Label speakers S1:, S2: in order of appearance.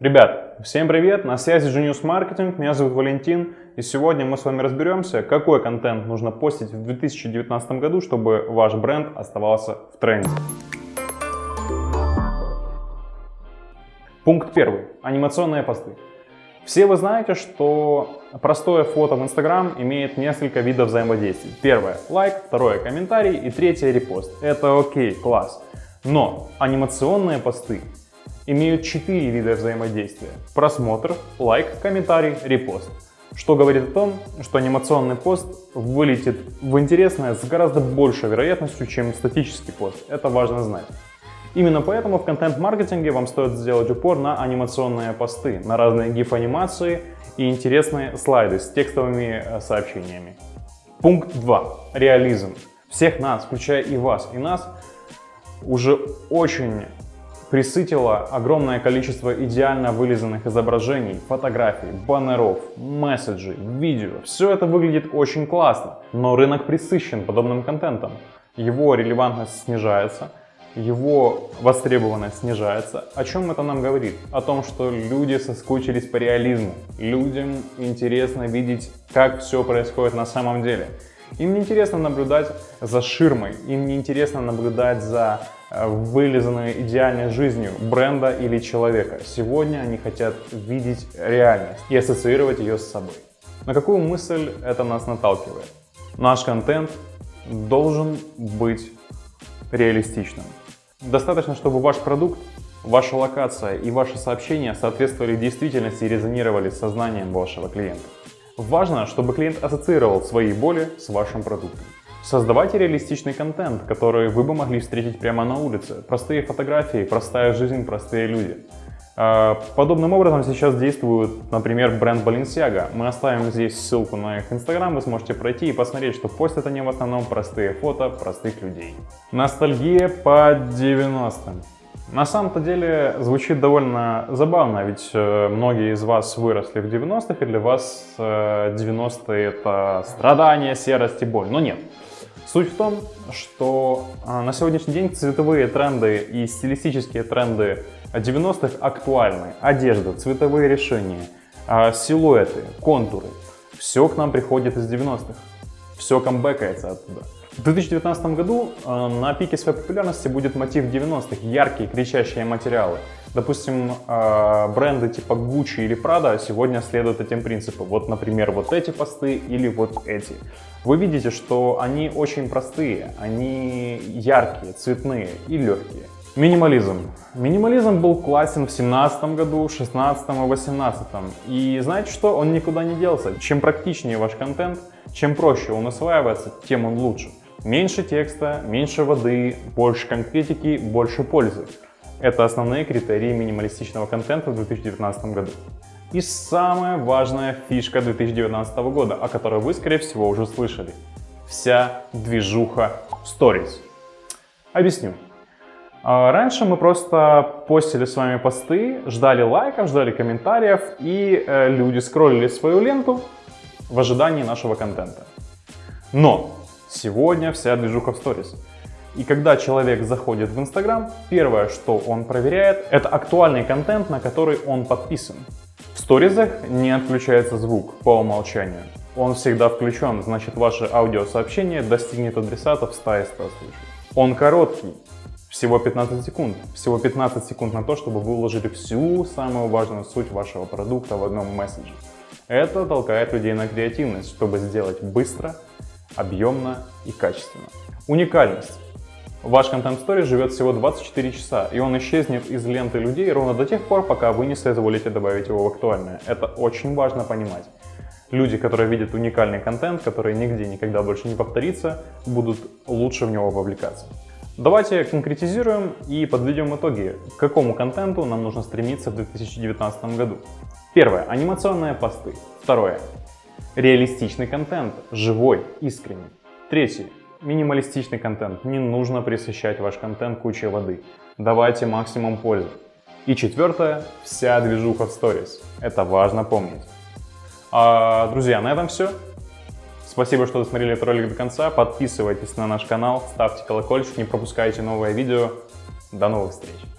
S1: Ребят, всем привет, на связи Genius Marketing, меня зовут Валентин, и сегодня мы с вами разберемся, какой контент нужно постить в 2019 году, чтобы ваш бренд оставался в тренде. Пункт первый. Анимационные посты. Все вы знаете, что простое фото в Instagram имеет несколько видов взаимодействий. Первое – лайк, второе – комментарий и третье – репост. Это окей, класс. Но анимационные посты имеют четыре вида взаимодействия. Просмотр, лайк, комментарий, репост. Что говорит о том, что анимационный пост вылетит в интересное с гораздо большей вероятностью, чем статический пост. Это важно знать. Именно поэтому в контент-маркетинге вам стоит сделать упор на анимационные посты, на разные гиф-анимации и интересные слайды с текстовыми э, сообщениями. Пункт 2. Реализм. Всех нас, включая и вас, и нас, уже очень присытило огромное количество идеально вылизанных изображений, фотографий, баннеров, месседжей, видео. Все это выглядит очень классно, но рынок присыщен подобным контентом. Его релевантность снижается, его востребованность снижается. О чем это нам говорит? О том, что люди соскучились по реализму. Людям интересно видеть, как все происходит на самом деле. Им не интересно наблюдать за ширмой, им не интересно наблюдать за Э, вылизанной идеальной жизнью бренда или человека. Сегодня они хотят видеть реальность и ассоциировать ее с собой. На какую мысль это нас наталкивает? Наш контент должен быть реалистичным. Достаточно, чтобы ваш продукт, ваша локация и ваши сообщения соответствовали действительности и резонировали с сознанием вашего клиента. Важно, чтобы клиент ассоциировал свои боли с вашим продуктом. Создавайте реалистичный контент, который вы бы могли встретить прямо на улице. Простые фотографии, простая жизнь, простые люди. А, подобным образом сейчас действует, например, бренд Balenciaga. Мы оставим здесь ссылку на их инстаграм, вы сможете пройти и посмотреть, что постят они в основном простые фото простых людей. Ностальгия по 90-м. На самом-то деле звучит довольно забавно, ведь э, многие из вас выросли в 90-х, и для вас 90-е э, это страдания, серость и боль. Но нет. Суть в том, что а, на сегодняшний день цветовые тренды и стилистические тренды 90-х актуальны. Одежда, цветовые решения, а, силуэты, контуры. Все к нам приходит из 90-х. Все камбэкается оттуда. В 2019 году а, на пике своей популярности будет мотив 90-х, яркие, кричащие материалы. Допустим, бренды типа Gucci или Prada сегодня следуют этим принципам. Вот, например, вот эти посты или вот эти. Вы видите, что они очень простые, они яркие, цветные и легкие. Минимализм. Минимализм был классен в 17 году, 16 и 18. И знаете что? Он никуда не делся. Чем практичнее ваш контент, чем проще он осваивается, тем он лучше. Меньше текста, меньше воды, больше конкретики, больше пользы. Это основные критерии минималистичного контента в 2019 году. И самая важная фишка 2019 года, о которой вы, скорее всего, уже слышали. Вся движуха Stories. Объясню. А, раньше мы просто постили с вами посты, ждали лайков, ждали комментариев, и э, люди скроллили свою ленту в ожидании нашего контента. Но сегодня вся движуха в Stories. И когда человек заходит в Instagram, первое, что он проверяет, это актуальный контент, на который он подписан. В сторизах не отключается звук по умолчанию. Он всегда включен, значит ваше аудиосообщение достигнет адресата в 100 100 случаев. Он короткий, всего 15 секунд. Всего 15 секунд на то, чтобы вы уложили всю самую важную суть вашего продукта в одном месседже. Это толкает людей на креативность, чтобы сделать быстро, объемно и качественно. Уникальность. Ваш контент story живет всего 24 часа, и он исчезнет из ленты людей ровно до тех пор, пока вы не соизволите добавить его в актуальное. Это очень важно понимать. Люди, которые видят уникальный контент, который нигде никогда больше не повторится, будут лучше в него вовлекаться. Давайте конкретизируем и подведем итоги, к какому контенту нам нужно стремиться в 2019 году. Первое. Анимационные посты. Второе. Реалистичный контент, живой, искренний. Третье. Минималистичный контент. Не нужно присыщать ваш контент кучей воды. Давайте максимум пользы. И четвертое, вся движуха в сторис. Это важно помнить. А, друзья, на этом все. Спасибо, что досмотрели этот ролик до конца. Подписывайтесь на наш канал, ставьте колокольчик, не пропускайте новые видео. До новых встреч!